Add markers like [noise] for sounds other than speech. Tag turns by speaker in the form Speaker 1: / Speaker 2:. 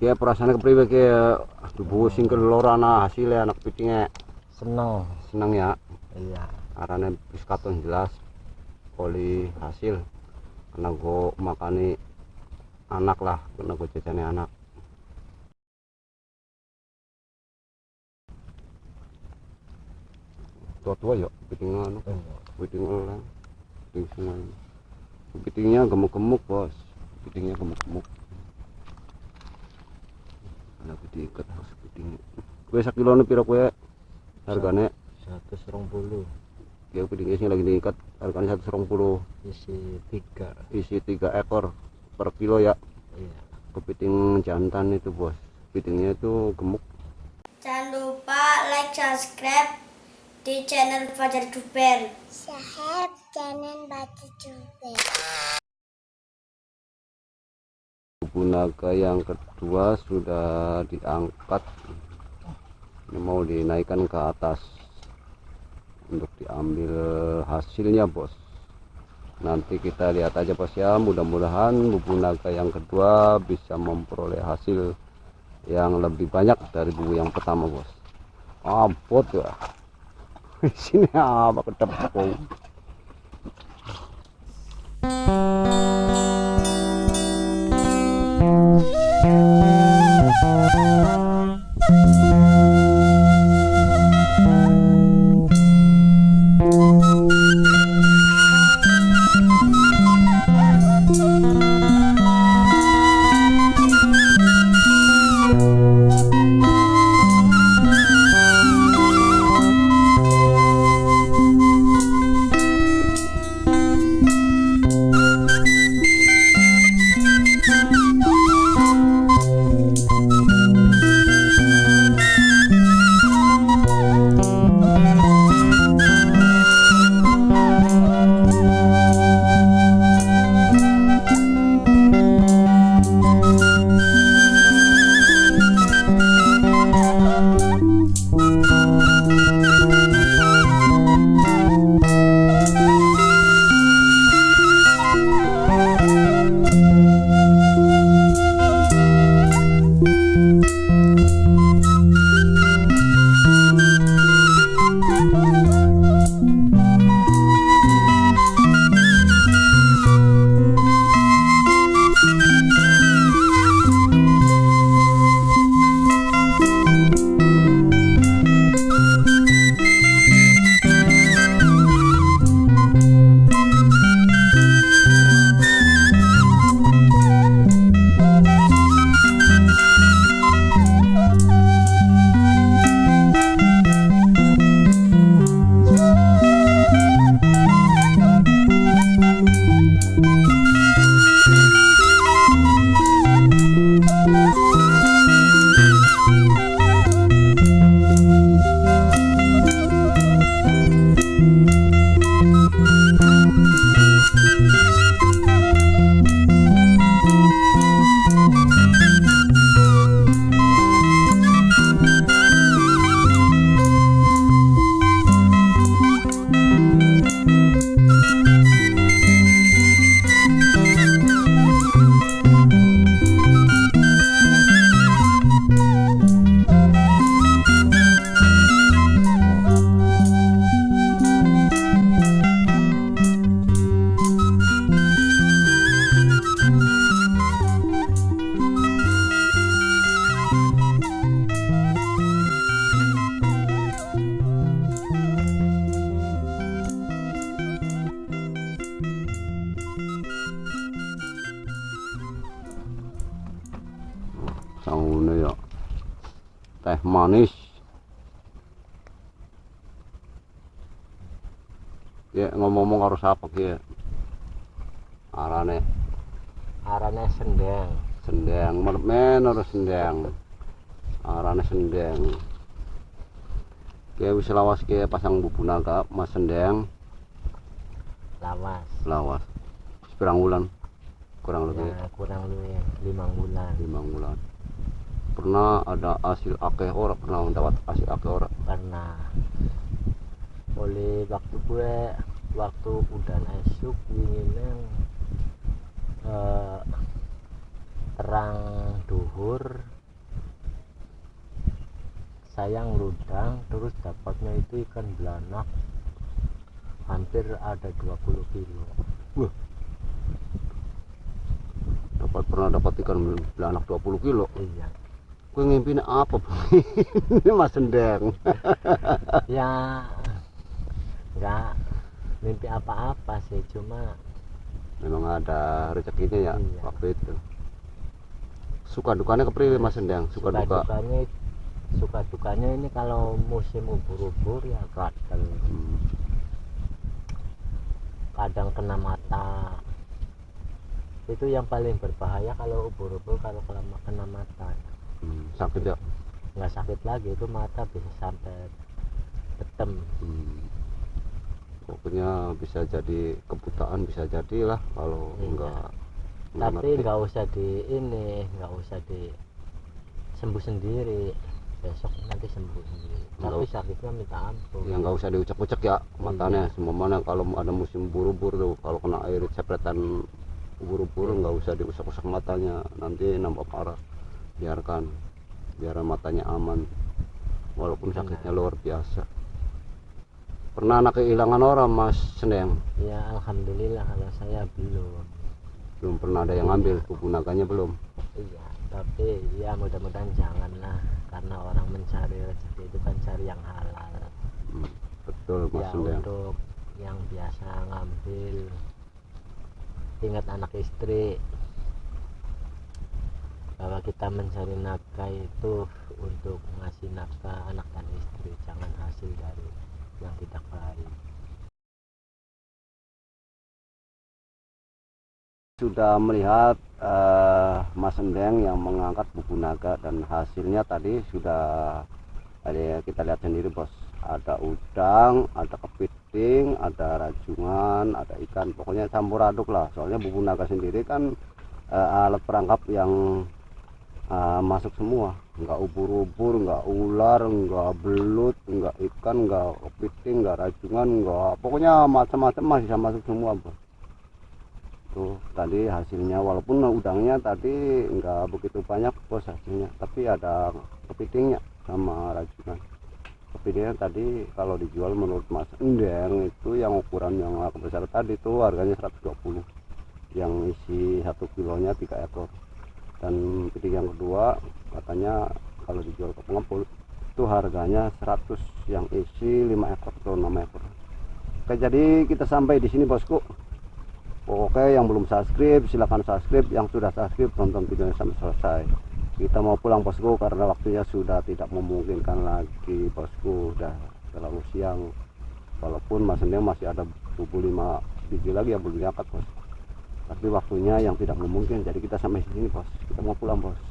Speaker 1: Ya perasaannya kepriwe ki tubuh sing kelorana hasilnya anak pitingnya
Speaker 2: seneng
Speaker 1: seneng ya.
Speaker 2: iya
Speaker 1: Arane wis katon jelas poli hasil kena go makani anak lah kena go jajane anak. Tua-tua ya piting anu piting oleng piting sungai. Pitingnya gemuk-gemuk bos, pitingnya gemuk-gemuk. Ada piting ikat harus piting. Kue sak kilone piro kue? Hargane
Speaker 2: satu serong puluh
Speaker 1: ya pitingnya sing lagi diikat harganya satu serong puluh
Speaker 2: isi tiga
Speaker 1: isi tiga ekor per kilo ya
Speaker 2: iya
Speaker 1: kepiting jantan itu bos pitingnya itu gemuk
Speaker 3: Jangan lupa like, subscribe di channel Fajar Duper.
Speaker 4: Sahab jangan baca juga.
Speaker 1: Bubu naga yang kedua sudah diangkat. Ini mau dinaikkan ke atas untuk diambil hasilnya bos. Nanti kita lihat aja bos ya. Mudah-mudahan bubu naga yang kedua bisa memperoleh hasil yang lebih banyak dari bubu yang pertama bos. Abot ya. [laughs] Sini apa Música sangune ya. Teh manis. Ya ngomong-ngomong harus apa ki arane.
Speaker 2: Arane sendeng.
Speaker 1: Sendeng mermen harus sendeng. Arane sendeng. Ki wis lawas ki pasang bubu naga mas sendeng.
Speaker 2: Lawas.
Speaker 1: Lawas. Wis pirang wulan? Kurang lebih.
Speaker 2: Ya kurang lebih lima bulan
Speaker 1: lima bulan pernah ada hasil akeh ora pernah mendapat hasil akeh ora?
Speaker 2: Pernah. Oleh waktu gue waktu udah esuk dingin eh, terang duhur saya ngeludang terus dapatnya itu ikan belanak hampir ada 20 kilo.
Speaker 1: Dapat pernah dapat ikan belanak 20 kilo?
Speaker 2: Iya
Speaker 1: gue ngimpiin apa [laughs] ini mas sendeng [laughs]
Speaker 2: ya nggak mimpi apa-apa sih cuma
Speaker 1: memang ada rezekinya ya
Speaker 2: Iya.
Speaker 1: waktu itu. Suka dukanya kepriwe mas sendeng suka, duka?
Speaker 2: dukanya suka dukanya ini kalau musim ubur-ubur ya gatel.
Speaker 1: Hmm,
Speaker 2: kadang kena mata. Itu yang paling berbahaya kalau ubur-ubur kalau kena mata
Speaker 1: hmm, sakit ya?
Speaker 2: Nggak sakit lagi itu mata bisa sampai betem
Speaker 1: Hmm. pokoknya bisa jadi kebutaan bisa jadilah kalau
Speaker 2: Iya.
Speaker 1: enggak
Speaker 2: tapi nggak usah di ini nggak usah di sembuh sendiri. Besok nanti sembuh sendiri. Tapi sakitnya minta ampun.
Speaker 1: Ya nggak usah diucek-ucek ya matanya. Semua mana kalau ada musim buru-buru tuh kalau kena air cepretan buru-buru nggak usah diusap-usap matanya. Nanti nampak parah biarkan biar matanya aman walaupun sakitnya luar biasa. Pernah anak kehilangan orang mas Sendeng
Speaker 2: ya alhamdulillah kalau saya belum.
Speaker 1: Belum pernah ada yang ngambil gunakannya belum?
Speaker 2: Iya tapi ya mudah-mudahan janganlah karena orang mencari rezeki itu kan cari yang halal.
Speaker 1: Hmm, betul mas
Speaker 2: ya
Speaker 1: Sendeng
Speaker 2: untuk yang biasa ngambil ingat anak istri bahwa kita mencari nafkah itu untuk ngasih nafkah anak dan istri jangan hasil dari yang tidak baik
Speaker 1: sudah melihat eh, Mas Endeng yang mengangkat buku naga dan hasilnya tadi sudah ada kita lihat sendiri bos. Ada udang ada kepiting ada rajungan ada ikan. Pokoknya campur aduk lah. Soalnya buku naga sendiri kan eh, alat perangkap yang eh, masuk semua. Nggak ubur-ubur nggak ular nggak belut nggak ikan nggak kepiting nggak rajungan nggak pokoknya macam-macam masih masuk semua bos. Tuh tadi hasilnya walaupun udangnya tadi nggak begitu banyak bos hasilnya. Tapi ada kepitingnya sama rajungan kepitingnya tadi kalau dijual menurut mas Endeng itu yang ukuran yang besar tadi tuh harganya 120 yang isi satu kilonya tiga ekor dan kepiting yang kedua katanya kalau dijual ke pengepul itu harganya 100 yang isi 5 ekor atau 6 ekor oke jadi kita sampai di sini bosku Oke, yang belum subscribe silahkan subscribe. Yang sudah subscribe tonton videonya sampai selesai. Kita mau pulang bosku karena waktunya sudah tidak memungkinkan lagi bosku. Udah terlalu siang. Walaupun Mas Endeng masih ada 25 biji lagi yang belum diangkat bos. Tapi waktunya yang tidak memungkinkan. Jadi kita sampai sini bos. Kita mau pulang bos.